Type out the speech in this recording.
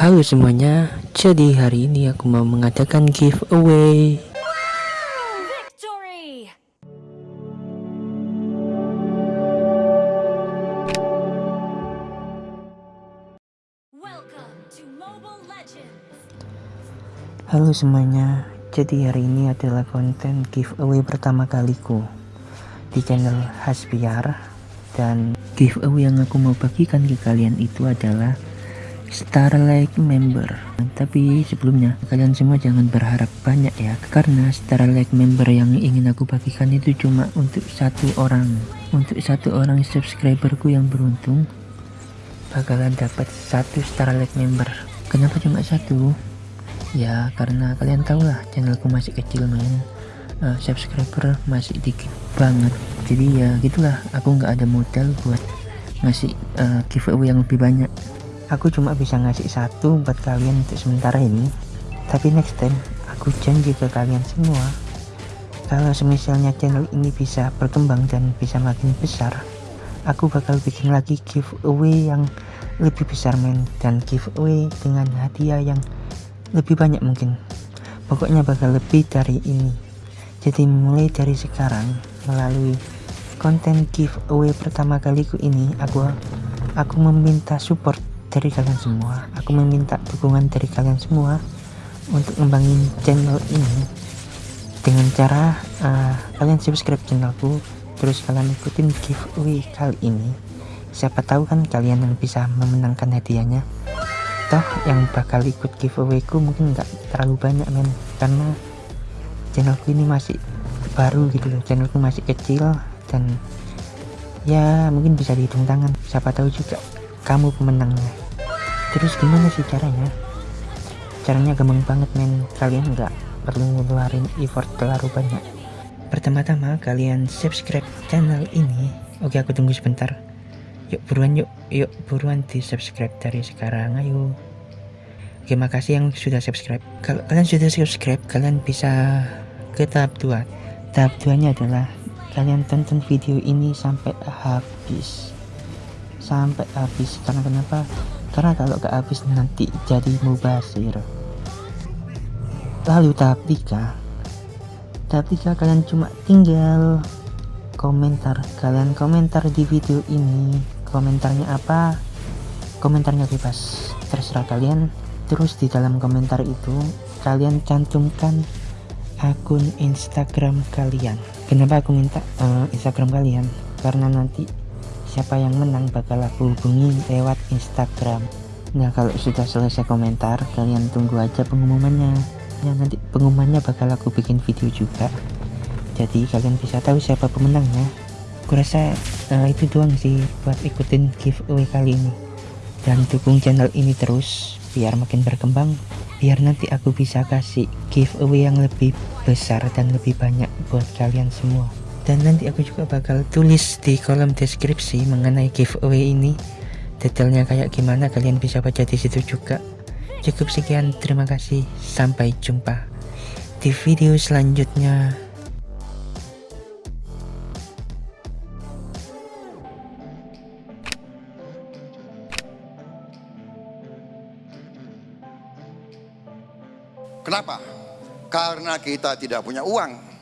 Halo semuanya, jadi hari ini aku mau mengadakan giveaway! Halo semuanya, jadi hari ini adalah konten giveaway pertama kaliku di channel Hasbiar Dan giveaway yang aku mau bagikan ke kalian itu adalah Starlight member. Tapi sebelumnya kalian semua jangan berharap banyak ya. Karena Starlight member yang ingin aku bagikan itu cuma untuk satu orang. Untuk satu orang subscriberku yang beruntung Bakalan dapat satu Starlight member. Kenapa cuma satu? Ya karena kalian tahu lah channelku masih kecil main uh, Subscriber masih dikit banget. Jadi ya gitulah. Aku nggak ada modal buat ngasih uh, giveaway yang lebih banyak aku cuma bisa ngasih satu buat kalian untuk sementara ini. Tapi next time aku janji ke kalian semua kalau semisalnya channel ini bisa berkembang dan bisa makin besar aku bakal bikin lagi giveaway yang lebih besar men dan giveaway dengan hadiah yang lebih banyak mungkin. Pokoknya bakal lebih dari ini. Jadi mulai dari sekarang melalui konten giveaway pertama kaliku ini aku aku meminta support dari kalian semua. Aku meminta dukungan dari kalian semua untuk ngembangin channel ini. Dengan cara uh, kalian subscribe channelku terus kalian ikutin giveaway kali ini. Siapa tahu kan kalian yang bisa memenangkan hadiahnya. Toh yang bakal ikut giveawayku mungkin nggak terlalu banyak men. Karena channelku ini masih baru gitu loh. Channelku masih kecil dan ya mungkin bisa dihitung tangan. Siapa tahu juga kamu pemenangnya terus gimana sih caranya? Caranya gampang banget men. Kalian nggak perlu ngeluarin effort terlalu banyak. Pertama-tama kalian subscribe channel ini. Oke aku tunggu sebentar. Yuk buruan yuk. Yuk buruan di subscribe dari sekarang. Ayo. Oke makasih yang sudah subscribe. Kalau kalian sudah subscribe kalian bisa ke tahap 2 tahap 2 nya adalah kalian tonton video ini sampai habis sampai habis karena kenapa? Karena kalau gak habis nanti jadi mubasir. Lalu tahap 3 tahap 3 kalian cuma tinggal komentar? Kalian komentar di video ini komentarnya apa? Komentarnya bebas. Terserah kalian. Terus di dalam komentar itu kalian cantumkan akun instagram kalian. Kenapa aku minta uh, instagram kalian? Karena nanti siapa yang menang bakal aku hubungi lewat Instagram. Nah kalau sudah selesai komentar kalian tunggu aja pengumumannya. Ya nanti pengumumannya bakal aku bikin video juga. Jadi kalian bisa tahu siapa pemenangnya aku rasa uh, itu doang sih buat ikutin giveaway kali ini. Dan dukung channel ini terus biar makin berkembang. Biar nanti aku bisa kasih giveaway yang lebih besar dan lebih banyak buat kalian semua dan nanti aku juga bakal tulis di kolom deskripsi mengenai giveaway ini. Detailnya kayak gimana kalian bisa baca di situ juga. Cukup sekian terima kasih. Sampai jumpa di video selanjutnya. Kenapa? Karena kita tidak punya uang